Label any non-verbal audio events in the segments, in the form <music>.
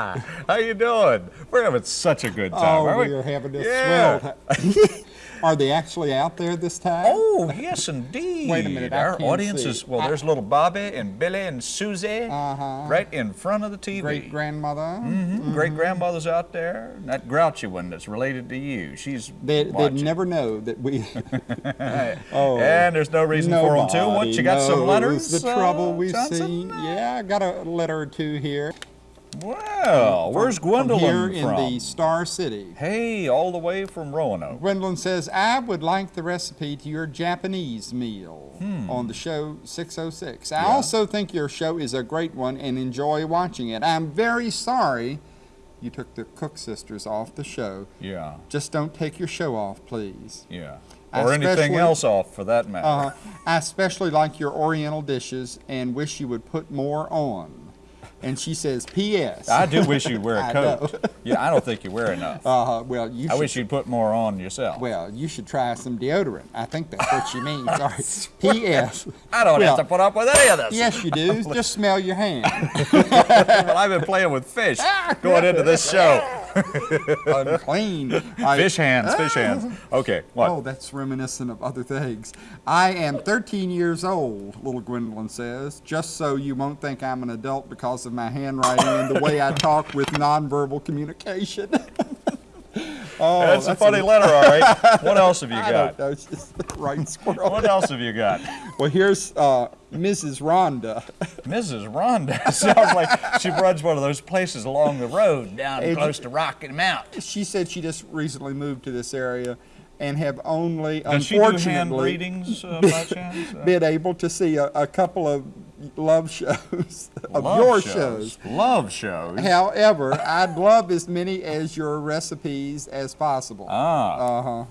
<laughs> How you doing? We're having such a good time, Oh, are we? we are having a Yeah. swell. <laughs> <laughs> Are they actually out there this time? Oh, yes, indeed. Wait a minute, I Our audience see. is, well, there's little Bobby and Billy and Susie Uh-huh. right in front of the TV. Great grandmother. Mm -hmm. Great grandmother's out there. That grouchy one that's related to you. She's They, they'd never know that we. oh, And there's no reason for them to. What, you got some letters? The uh, trouble we've Johnson? seen. Yeah, I got a letter or two here. Well, where's from Gwendolyn here in from? the Star City. Hey, all the way from Roanoke. Gwendolyn says, I would like the recipe to your Japanese meal Hmm. on the show 606. I Yeah. also think your show is a great one and enjoy watching it. I'm very sorry you took the Cook sisters off the show. Yeah, Just don't take your show off, please. yeah. I Or anything else off for that matter. Uh, I especially like your Oriental dishes and wish you would put more on. And she says, P.S. I do wish you'd wear a <laughs> coat. yeah, I don't think you wear enough. Uh, well, you I should, wish you'd put more on yourself. well, you should try some deodorant. I think that's what she means. <laughs> Sorry. P.S. I don't well, have to put up with any of this. Yes, you do. <laughs> Just smell your hand. well, I've been playing with fish going into this show. <laughs> Unclean. I- Fish hands, fish ah. hands. Okay, what? Oh, that's reminiscent of other things. I am 13 years old, little Gwendolyn says, just so you won't think I'm an adult because of my handwriting and the way I talk with nonverbal communication. <laughs> oh, that's, a funny letter, all right. <laughs> What else have you I got? don't just the right squirrel. What else have you got? Well, here's uh, Mrs. Rhonda. Mrs. Rhonda <laughs> sounds like she runs one of those places along the road down Hey, close to Rocky Mount. She said she just recently moved to this area and have only, Does she do hand unfortunately, readings uh, by <laughs> chance? Been able to see a, a couple of love shows <laughs> of love your shows. shows. Love shows. However, I'd love as many as your recipes as possible. Ah. Uh huh.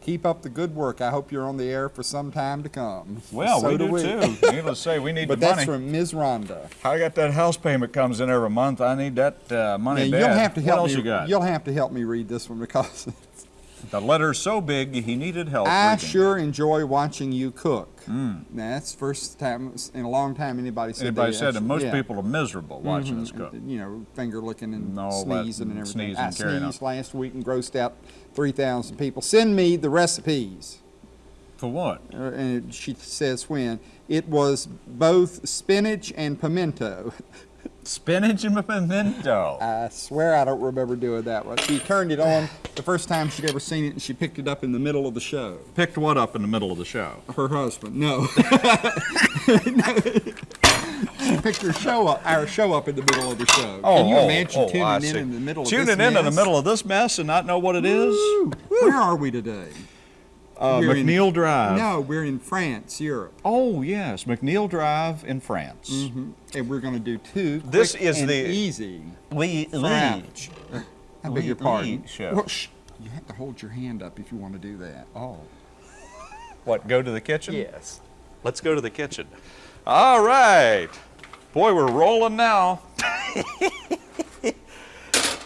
Keep up the good work. I hope you're on the air for some time to come. Well, so we do we. too. <laughs> Needless to say, we need But the that's from Ms. Rhonda. I got that house payment comes in every month. I need that uh, money Now, bad. you'll have to help what else me. you got? You'll have to help me read this one because <laughs> The letter's so big, he needed help. I reading. sure enjoy watching you cook. Mm. Now, that's the first time in a long time anybody said Anybody said that actually- most yeah. people are miserable watching us Mhm. cook. You know, finger licking and No, sneezing and everything. I sneezed last week and grossed out 3,000 people. Send me the recipes. For what? Uh, and she says when. It was both spinach and pimento. <laughs> Spinach and pimento. I swear I don't remember doing that one. She turned it on the first time she'd ever seen it and she picked it up in the middle of the show. Picked what up in the middle of the show? Her husband, no. <laughs> she picked her show up, our show up in the middle of the show. Oh, Can you oh, imagine oh, I tuning in in the middle of Tuning this in in the mess? middle of this mess and not know what it is? Woo! Where are we today? Uh, We're in- McNeil Drive. No, we're in France, Europe. Oh, yes, McNeil Drive in France. Mhm. And we're going to do two This is and the- easy. Lee, French. I beg your Lee- pardon. Show. Well, shh. You have to hold your hand up if you want to do that. Oh. What, go to the kitchen? Yes. Let's go to the kitchen. All right. Boy, we're rolling now. <laughs>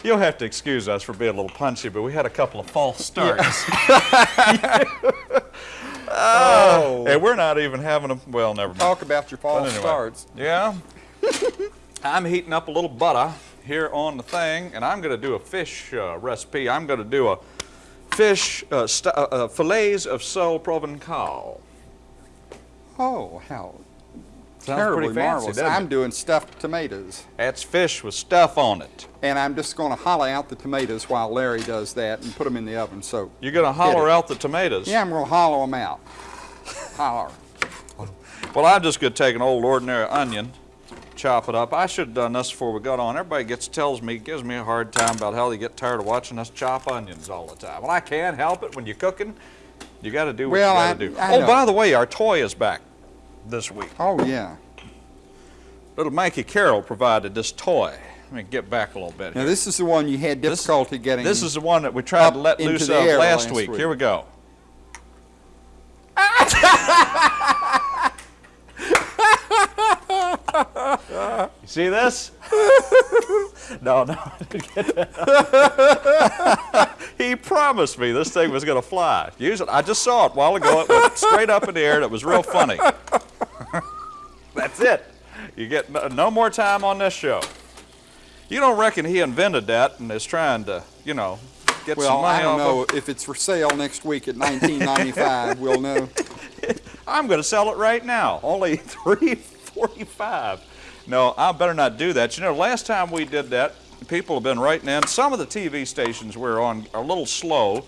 You'll have to excuse us for being a little punchy, but we had a couple of false starts. <laughs> oh. And we're not even having a, well, never mind. Talk about your false anyway. starts. Yeah. <laughs> I'm heating up a little butter here on the thing, and I'm going to do a fish uh, recipe. I'm going to do a fish uh, st- uh, uh, fillets of sole provençal. Oh, how Sounds terribly pretty fancy, marvelous. I'm it? doing stuffed tomatoes. That's fish with stuff on it. And I'm just going to hollow out the tomatoes while Larry does that and put them in the oven. So, You're going to holler out the tomatoes. yeah, I'm going to hollow them out. Holler. Well, I'm just going to take an old ordinary onion, chop it up. I should have done this before we got on. Everybody gets tells me, gives me a hard time about how they get tired of watching us chop onions all the time. Well, I can't help it. When you're cooking, you got to do what Well, you got to do. I oh, know. by the way, our toy is back this week. Oh, yeah. Little Mikey Carroll provided this toy. Let me get back a little bit. Now, here. this is the one you had This- difficulty getting. This is the one that we tried to let loose of last, last week. week. Here we go. <laughs> you see this? <laughs> no, no. I didn't get that. <laughs> he promised me this thing was going to fly. Use it. I just saw it a while ago. It went straight up in the air, and it was real funny. That's it. You get no, more time on this show. You don't reckon he invented that and is trying to, you know, get some Well, money I don't know of if it's for sale next week at 1995. we'll know. <laughs> I'm going to sell it right now. Only <laughs> 345. No, I better not do that. You know, last time we did that, people have been writing in. Some of the TV stations we're on are a little slow.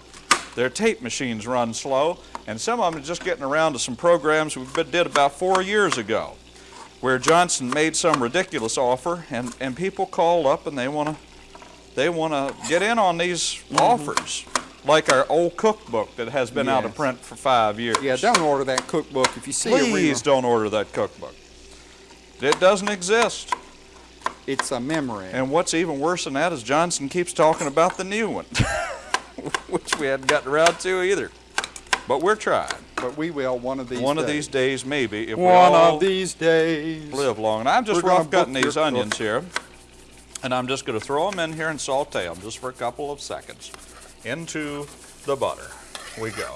Their tape machines run slow, and some of them are just getting around to some programs we did about four years ago, where Johnson made some ridiculous offer, and, and people called up and they want to they want to get in on these mm-hmm. offers, like our old cookbook that has been out of print for five years. Yeah, don't order that cookbook if you see a Please don't order that cookbook. It doesn't exist. It's a memory. And what's even worse than that is Johnson keeps talking about the new one, <laughs> which we hadn't gotten around to either. But we're trying. But we will one of these one days. of these days, maybe, if we One all of these days. live long. And I'm just We're rough cutting these onions here. And I'm just going to throw them in here and saute them just for a couple of seconds into the butter. We go.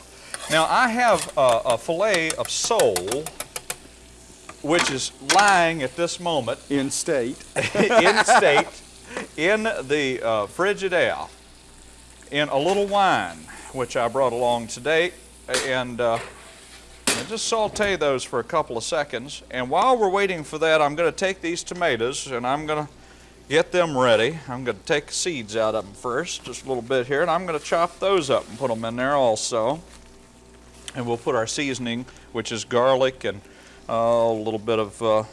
Now I have uh, a fillet of sole, which is lying at this moment In state. <laughs> in state in the uh, Frigidaire in a little wine, which I brought along today. And uh, and just saute those for a couple of seconds. And while we're waiting for that, I'm going to take these tomatoes and I'm going to get them ready. I'm going to take seeds out of them first, just a little bit here, and I'm going to chop those up and put them in there also. And we'll put our seasoning, which is garlic and uh, a little bit of uh,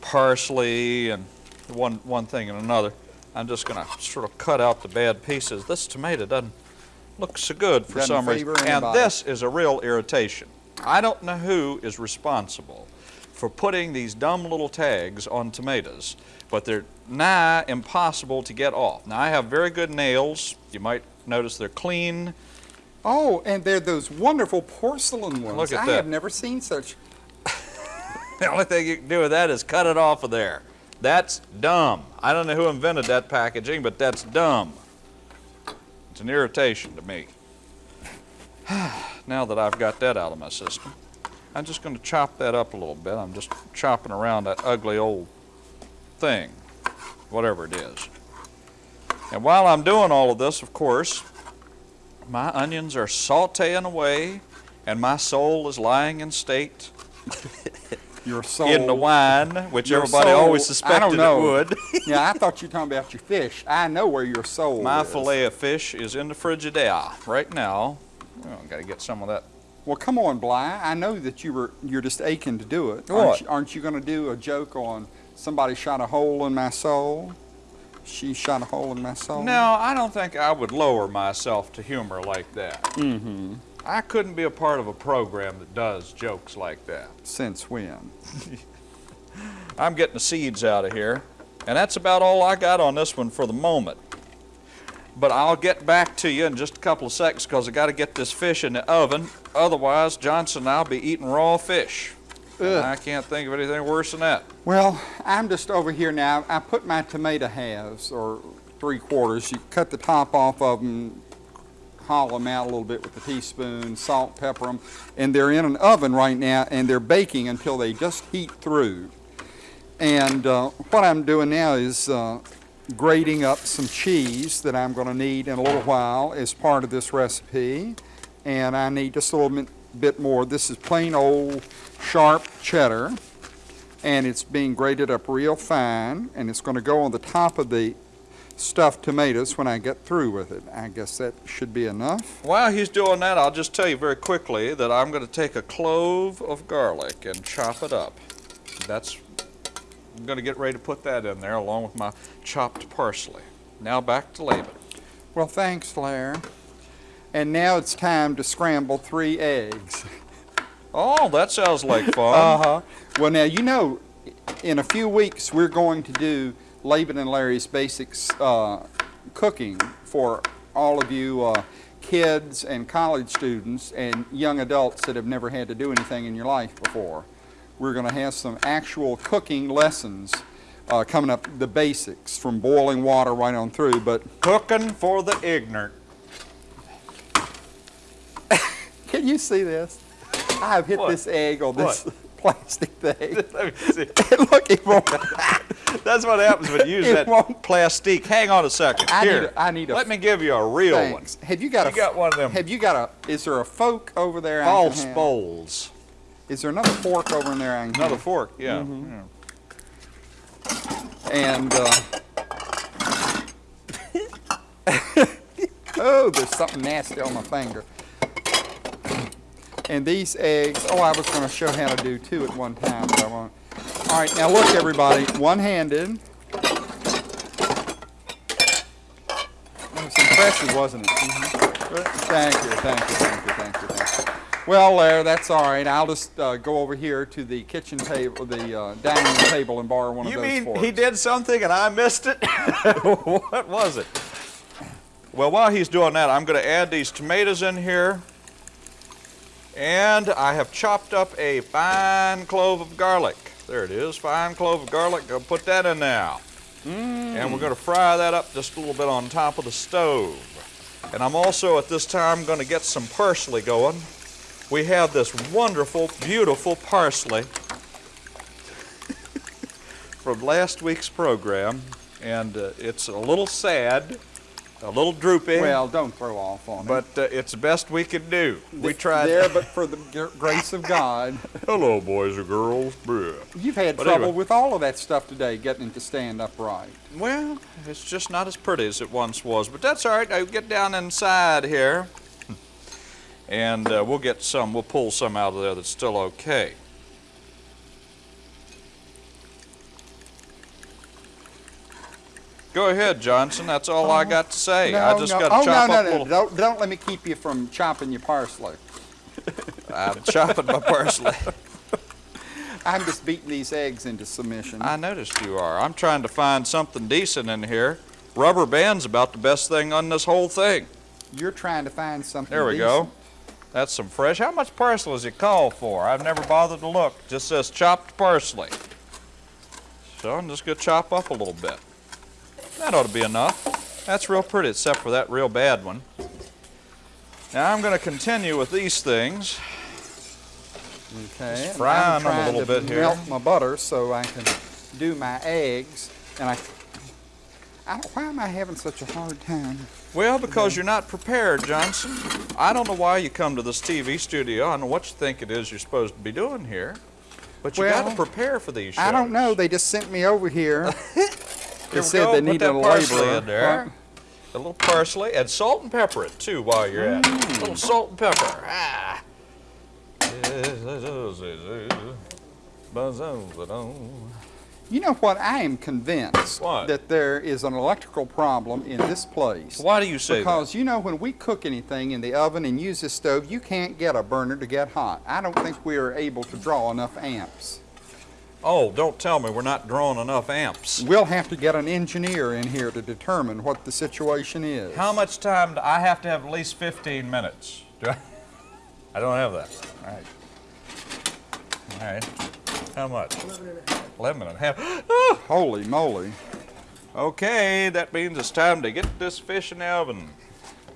parsley and one, one thing and another. I'm just going to sort of cut out the bad pieces. This tomato doesn't look so good for Doesn't some reason. And anybody. this is a real irritation. I don't know who is responsible for putting these dumb little tags on tomatoes, but they're nigh impossible to get off. Now, I have very good nails. You might notice they're clean. Oh, and they're those wonderful porcelain ones. Look at I that. have never seen such. <laughs> The only thing you can do with that is cut it off of there. That's dumb. I don't know who invented that packaging, but that's dumb. It's an irritation to me. <sighs> <sighs> now that I've got that out of my system, I'm just going to chop that up a little bit. I'm just chopping around that ugly old thing, whatever it is. And while I'm doing all of this, of course, my onions are sauteing away, and my soul is lying in state <laughs> Your soul. in the wine, which Your everybody soul- always suspected it would. <laughs> yeah, I thought you were talking about your fish. I know where your soul is. My is. fillet of fish is in the Frigidaire right now. Oh, got to get some of that. Well, come on, Bly. I know that you were you're just aching to do it. What? Aren't you, aren't you going to do a joke on somebody shot a hole in my soul? She shot a hole in my soul. No, I don't think I would lower myself to humor like that. Mm-hmm. I couldn't be a part of a program that does jokes like that. Since when? <laughs> I'm getting the seeds out of here, and that's about all I got on this one for the moment. But I'll get back to you in just a couple of seconds because I got to get this fish in the oven. Otherwise, Johnson and I'll be eating raw fish. I can't think of anything worse than that. Well, I'm just over here now. I put my tomato halves or three quarters. You cut the top off of them, hollow them out a little bit with a teaspoon, salt, pepper them, and they're in an oven right now, and they're baking until they just heat through. And uh, what I'm doing now is uh, grating up some cheese that I'm going to need in a little while as part of this recipe. And I need just a little bit, more. This is plain old sharp cheddar and it's being grated up real fine, and it's going to go on the top of the stuffed tomatoes when I get through with it. I guess that should be enough. While he's doing that, I'll just tell you very quickly that I'm going to take a clove of garlic and chop it up. That's, I'm going to get ready to put that in there along with my chopped parsley. Now back to Laban. Well, thanks, Blair. And now it's time to scramble three eggs. Oh, that sounds like fun. Uh-huh. Well, now, you know, in a few weeks, we're going to do Laban and Larry's Basics uh, cooking for all of you uh, kids and college students and young adults that have never had to do anything in your life before. We're going to have some actual cooking lessons uh, coming up, the basics, from boiling water right on through, but Cooking for the ignorant. <laughs> Can you see this? I have hit What? this egg on this What? <laughs> plastic thing. <laughs> Let me see. Look, it won't. That's what happens when you use that won't. plastic. Hang on a second. I need Here, a- I need a- Let me give you a real Thanks. Have you got You a? got one of them. Have you got a? Is there a fork over there? One. False bowls. Is there another fork over in there? Another fork. Yeah. Mm-hmm. yeah. And uh, <laughs> oh, there's something nasty on my finger. And these eggs. Oh, I was going to show how to do two at one time, but I won't. All right, now look, everybody. One-handed. That was impressive, wasn't it? Thank you, thank you, thank you, thank you, thank you. Well, there, that's all right. I'll just uh, go over here to the kitchen table, the uh, dining room table, and borrow one You of those You mean forks. he did something and I missed it? <laughs> <laughs> what was it? Well, while he's doing that, I'm going to add these tomatoes in here. And I have chopped up a fine clove of garlic. There it is, fine clove of garlic. Go put that in now. And we're going to fry that up just a little bit on top of the stove. And I'm also at this time going to get some parsley going. We have this wonderful, beautiful parsley from last week's program, and uh, it's a little sad, a little droopy, Well, don't throw off on me. but uh, it's the best we can do. We tried. There, <laughs> but for the grace of God. Hello, boys and girls. You've had But trouble anyway. with all of that stuff today, getting it to stand upright. Well, it's just not as pretty as it once was, but that's all right. I get down inside here, and uh, we'll get some. We'll pull some out of there that's still okay. Go ahead, Johnson. That's all I got to say. I just no. got to oh, chop no, up no, a no. little. Don't, don't let me keep you from chopping your parsley. <laughs> I'm chopping my parsley. <laughs> I'm just beating these eggs into submission. I noticed you are. I'm trying to find something decent in here. Rubber band's about the best thing on this whole thing. You're trying to find something There we decent. go. That's some fresh. How much parsley does it call for? I've never bothered to look. Just says chopped parsley. So I'm just gonna chop up a little bit. That ought to be enough. That's real pretty, except for that real bad one. Now I'm gonna continue with these things. Okay. Just frying them a little to bit here. Melt my butter so I can do my eggs. And I, I don't, why am I having such a hard time? Well, because you're not prepared, Johnson. I don't know why you come to this TV studio. I don't know what you think it is you're supposed to be doing here. But you got to prepare for these shows. I don't know. They just sent me over here. Here They we said go. they Put needed a parsley laborer. in there. A little parsley and salt and pepper it too while you're at it. Mm. A little salt and pepper. Ah. You know what? I am convinced What? that there is an electrical problem in this place. Why do you say that? Because you know, when we cook anything in the oven and use this stove, you can't get a burner to get hot. I don't think we are able to draw enough amps. Oh, don't tell me we're not drawing enough amps. We'll have to get an engineer in here to determine what the situation is. How much time do I have to have at least 15 minutes? Do I? I don't have that. All right. All right. How much? 11 and a half. <gasps> Ah! Holy moly. Okay, that means it's time to get this fish in the oven.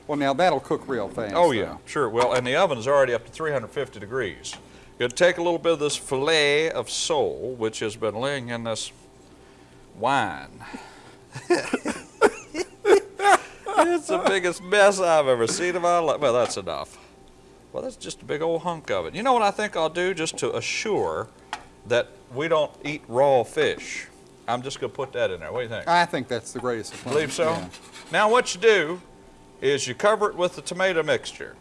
Well, now that'll cook real fast. Oh yeah, sure. Well, and the oven is already up to 350 degrees. You'll take a little bit of this fillet of sole, which has been laying in this wine. <laughs> it's the biggest mess I've ever seen in my life. Well, that's enough. Well, that's just a big old hunk of it. You know what I think I'll do just to assure that we don't eat raw fish? I'm just going to put that in there. What do you think? I think that's the greatest. of. Believe so? Yeah. Now what you do is you cover it with the tomato mixture.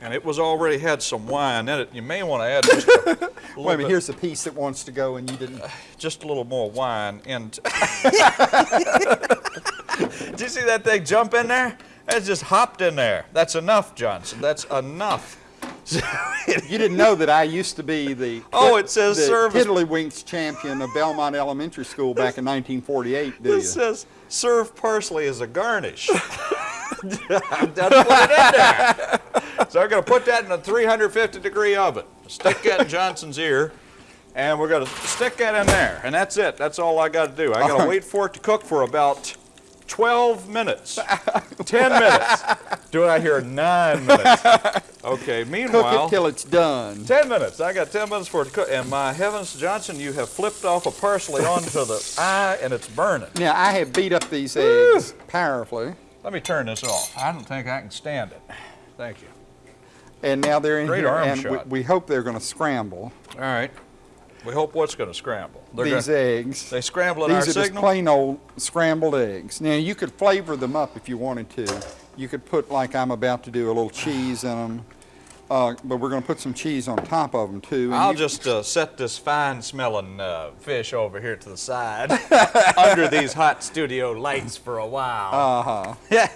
And it was already had some wine in it. You may want to add just a, <laughs> little Wait a minute, here's a piece that wants to go and you didn't. Uh, just a little more wine And <laughs> Did you see that thing jump in there? It just hopped in there. That's enough, Johnson. That's enough. <laughs> You didn't know that I used to be the <laughs> Oh, it says the service- Tiddlywinks champion of Belmont Elementary School back in 1948. Do you? Says serve parsley as a garnish. <laughs> It in there. So I'm going to put that in a 350 degree oven. Stick that in Johnson's ear, and we're going to stick that in there, and that's it. That's all I got to do. I got to wait for it to cook for about 12 minutes. 10 minutes. Do I hear nine minutes? Okay, Cook meanwhile. it till it's done. 10 minutes. I got 10 minutes for it to cook. And my heavens, Johnson, you have flipped off a parsley onto the eye and it's burning. Now, I have beat up these eggs powerfully, Let me turn this off. I don't think I can stand it. Thank you. and now they're in Great here, arm and we, we hope they're going to scramble All right. We hope what's going to scramble. They're these gonna, eggs. they scramble in our These are just plain old scrambled eggs. Now, you could flavor them up if you wanted to. You could put, like I'm about to do, a little cheese in them. Uh, but we're going to put some cheese on top of them, too. and I'll just uh, set this fine smelling uh, fish over here to the side <laughs> under these hot studio lights for a while. Uh-huh. <laughs> Yeah.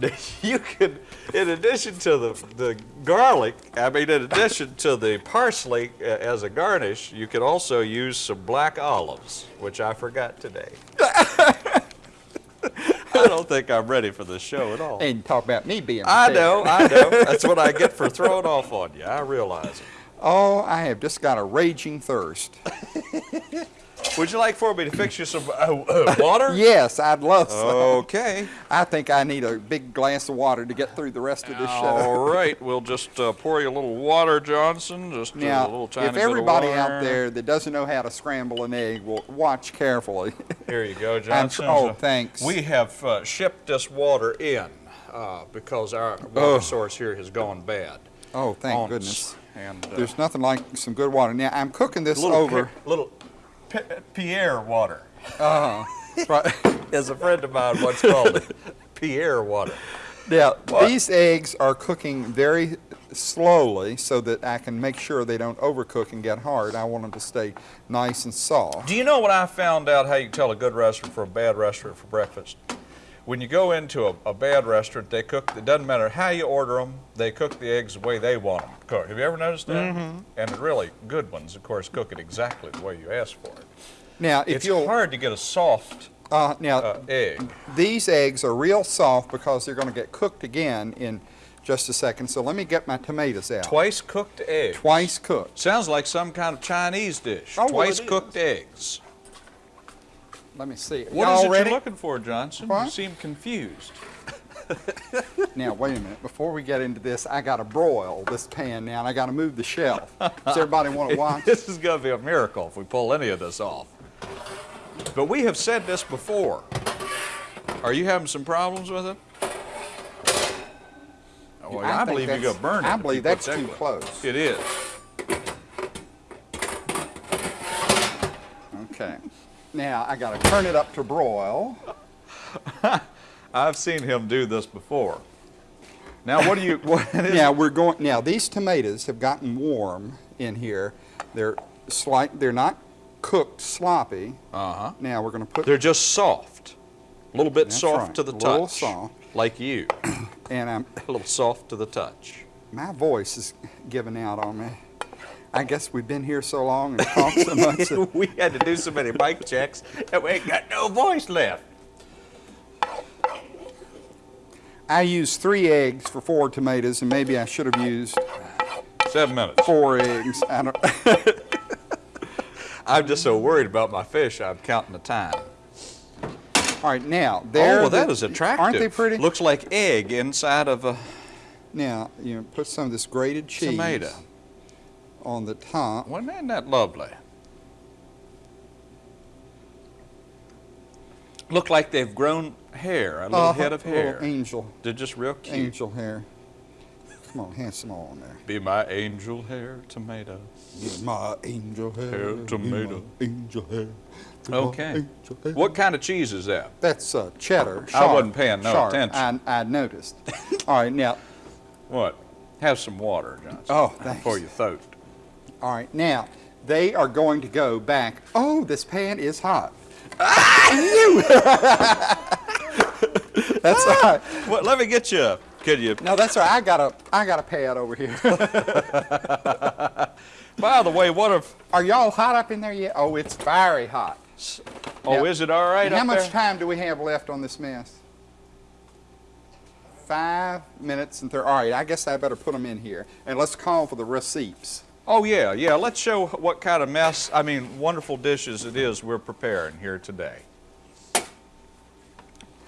<laughs> you could, in addition to the, the garlic, I mean, in addition to the parsley uh, as a garnish, you could also use some black olives, which I forgot today. I don't think I'm ready for this show at all. And talk about me being I know, I know. <laughs> That's what I get for throwing off on you. I realize it. Oh, I have just got a raging thirst. <laughs> Would you like for me to fix you some uh, uh, water? <laughs> Yes, I'd love some. Okay. I think I need a big glass of water to get through the rest of this show. All right, we'll just uh, pour you a little water, Johnson. Just a little tiny if bit of everybody water. out there that doesn't know how to scramble an egg will watch carefully. Here you go, <laughs> Johnson. tr- oh, thanks. We have uh, shipped this water in uh, because our water Oh. source here has gone bad. oh, thank goodness. And uh, There's nothing like some good water. Now, I'm cooking this little over. Pi- little Pi- Pierre water, Uh-huh. <laughs> Right. as a friend of mine once called it. Pierre water. Now, What? these eggs are cooking very slowly so that I can make sure they don't overcook and get hard. I want them to stay nice and soft. Do you know what I found out how you tell a good restaurant from a bad restaurant for breakfast? When you go into a, a bad restaurant, they cook, it doesn't matter how you order them, they cook the eggs the way they want them cooked. Have you ever noticed that? Mm-hmm. And the really good ones, of course, cook it exactly the way you ask for it. Now, if It's you'll, hard to get a soft uh, now, uh, egg. these eggs are real soft because they're going to get cooked again in just a second. So let me get my tomatoes out. Twice cooked eggs. Twice cooked. Sounds like some kind of Chinese dish. Oh, Twice it cooked eggs. Let me see. What is it ready? you're looking for, Johnson? You seem confused. <laughs> Now, wait a minute. Before we get into this, I got to broil this pan now, and I got to move the shelf. Does everybody want <laughs> to watch? This is going to be a miracle if we pull any of this off. But we have said this before. Are you having some problems with it? Oh, I, think believe you're going to burn it. I believe that's that too way. close. It is. Okay. Now, I got to turn it up to broil. <laughs> I've seen him do this before. Now, what do you? What is? <laughs> Now we're going. Now these tomatoes have gotten warm in here. They're slight. They're not cooked sloppy. Uh huh. Now we're going to put. They're just soft. A little bit soft right, to the touch. a little soft. Like you. <clears throat> and I'm, A little soft to the touch. my voice is giving out on me. I guess we've been here so long and talked so much. <laughs> that- we had to do so many mic checks that we ain't got no voice left. I used three eggs for four tomatoes, and maybe I should have used Seven minutes. four eggs. I don't, <laughs> I'm just so worried about my fish, I'm counting the time. all right, now there. oh, well, that is attractive. Aren't they pretty? Looks like egg inside of a Now you know, put some of this grated cheese tomato. On the top. Wasn't that- that lovely? Look like they've grown hair, a little Uh, head of hair. Angel, They're just real cute. angel hair. Come on, hand some on there. Be my angel hair tomato. You're my angel hair. Hair tomato. angel hair. Okay. angel hair. What kind of cheese is that? That's uh, cheddar. I wasn't paying no sharp. attention. I, I noticed. all right, now, <laughs> What? Have some water, Johnson. Oh, thanks. For your throat. All right, now they are going to go back. Oh, this pan is hot. <laughs> Ah, you! That's all right. Well, let me get you. a- Could you? No, that's all right. I got a, I got a pad over here. <laughs> By the way, what if? Are y'all hot up in there yet? Oh, it's very hot. Oh, Now, is it all right how much there? time do we have left on this mess? Five minutes and thirty. All right, I guess I better put them in here. And let's call for the receipts. Oh yeah, yeah. Let's show what kind of mess. I mean, wonderful dishes it is we're preparing here today.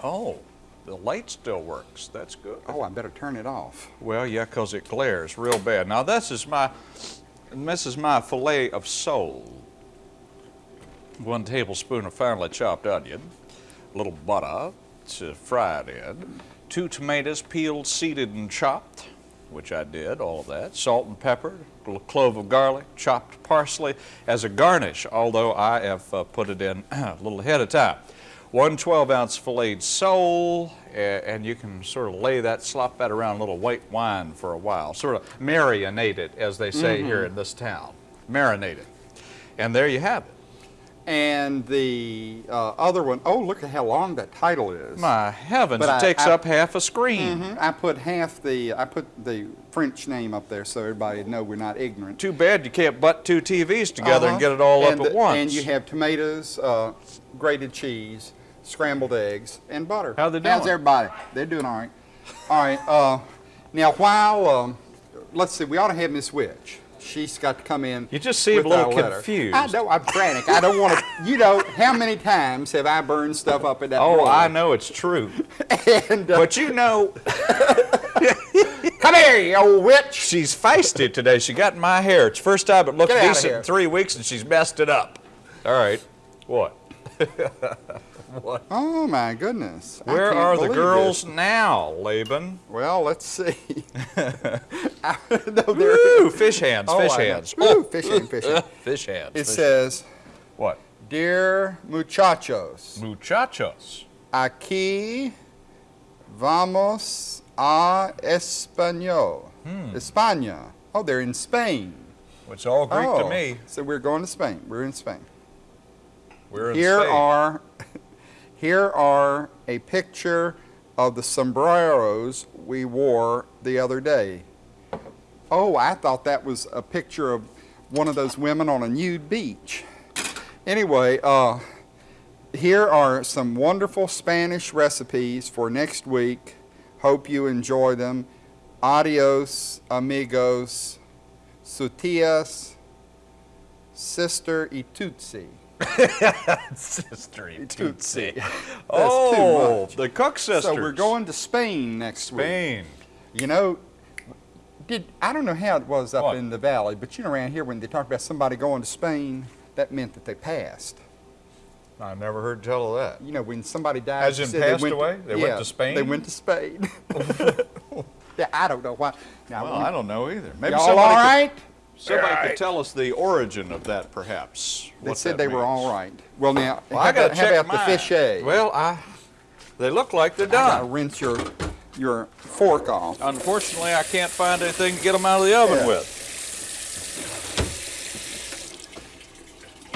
Oh, the light still works. That's good. Oh, I better turn it off. Well, yeah, 'cause it glares real bad. Now this is my, this is my fillet of sole. One tablespoon of finely chopped onion, a little butter to fry it in, two tomatoes peeled, seeded, and chopped, which I did, all of that, salt and pepper, a clove of garlic, chopped parsley as a garnish, although I have uh, put it in <clears throat> a little ahead of time. One 12 ounce filleted sole, and you can sort of lay that, slop that around a little white wine for a while, sort of marinate it, as they say here in this town. Marinate it. And there you have it. And the uh, other one, oh, look at how long that title is. My heavens, But it I- takes I- up half a screen. Mhm. I put half the, I put the French name up there so everybody know we're not ignorant. Too bad you can't butt two TVs together and Uh-huh. get it all and up at the- once. And you have tomatoes, uh, grated cheese, scrambled eggs, and butter. How they How's everybody? They're doing all right. All right. Uh, now, while um, let's see, we ought to have Miss Witch. She's got to come in. You just seem a little confused. I know. I'm frantic. I don't want to. <laughs> You know, how many times have I burned stuff up at that? oh? I know it's true. <laughs> And uh, but you know, <laughs> come here, you old witch. she's feisty today. She got in my hair. It's first time it looked decent in three weeks, and she's messed it up. All right. What? Oh my goodness. Where are the girls this. now, Laban? Well, let's see. <laughs> no. Ooh, fish hands, Oh, fish I know. hands. Ooh, fish hand, fish hand. <laughs> Fish hands. It fish says, What? Dear muchachos, Muchachos. aquí vamos a Español. Hmm. España. Oh, they're in Spain. Which all Greek oh, to me. So we're going to Spain. We're in Spain. We're in Here Spain. are, <laughs> here are a picture of the sombreros we wore the other day. Oh, I thought that was a picture of one of those women on a nude beach. Anyway, uh, here are some wonderful Spanish recipes for next week. Hope you enjoy them. Adios, amigos, sutias, sister y Tootsie. Sister <laughs> Tootsie. Tootsie. too Oh, much. the Cook sisters. So we're going to Spain next week. Spain. You know, did I don't know how it was up What? in the valley, but you know around here when they talk about somebody going to Spain, that meant that they passed. I never heard tell of that. You know, when somebody died, As in passed they went away? They went to Spain? They went to Spain. <laughs> <laughs> yeah, I don't know why. Now, Well, I don't know either. Maybe y'all all could- right? Somebody All could tell us the origin of that, perhaps. They what said they were all right. Well, now, Well, how, I about, how check about the fiche? Well, I, they look like they're done. I gotta rinse your your fork off. Unfortunately, I can't find anything to get them out of the oven Yeah. with.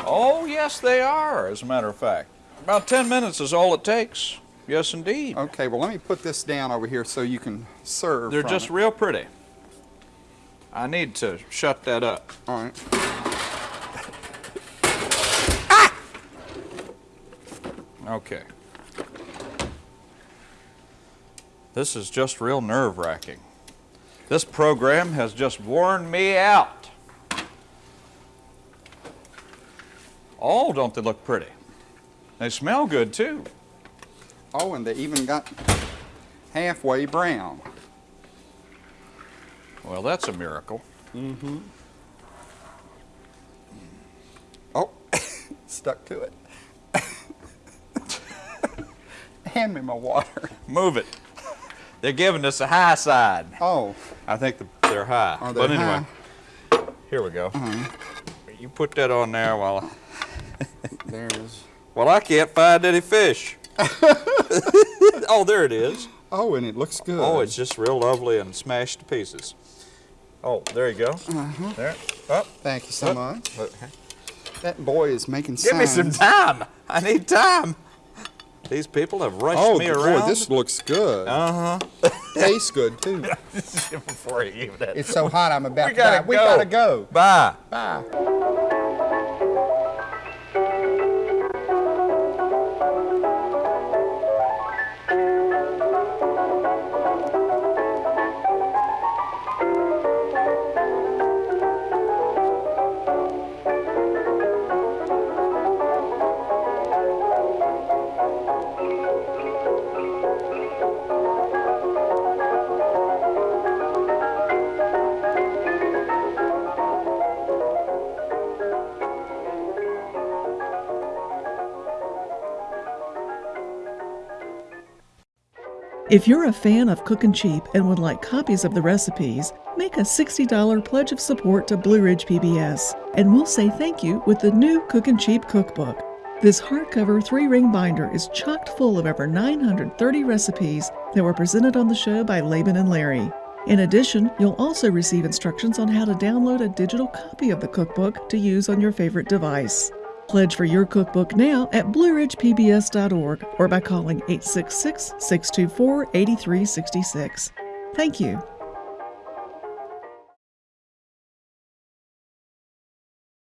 Oh, yes, they are, as a matter of fact. About 10 minutes is all it takes. Yes, indeed. Okay, well, let me put this down over here so you can serve. They're just it. real pretty. I need to shut that up. All right. ah! Okay. This is just real nerve wracking. This program has just worn me out. Oh, don't they look pretty? They smell good too. Oh, and they even got halfway brown. Well, that's a miracle. Mm-hmm. Oh, <laughs> stuck to it. <laughs> Hand me my water. Move it. They're giving us a high side. Oh, I think the, they're high. Are they but anyway, here we go. You put that on there while there's. well I can't find any fish. <laughs> oh, there it is. Oh, and it looks good. Oh, it's just real lovely and smashed to pieces. Oh, there you go. There. Up. Thank you so Up. much. Look. That boy is making Give me some time. I need time. These people have rushed Oh, me boy, around. this looks good. Uh huh. <laughs> Tastes good too. <laughs> Before you even that. It's so hot, I'm about We to die. gotta We go. gotta go. Bye. Bye. If you're a fan of Cookin' Cheap and would like copies of the recipes, make a $60 pledge of support to Blue Ridge PBS, and we'll say thank you with the new Cookin' Cheap cookbook. This hardcover three ring binder is chocked full of over 930 recipes that were presented on the show by Laban and Larry. In addition, you'll also receive instructions on how to download a digital copy of the cookbook to use on your favorite device. Pledge for your cookbook now at blueridgepbs.org or by calling 866 624 8366. Thank you.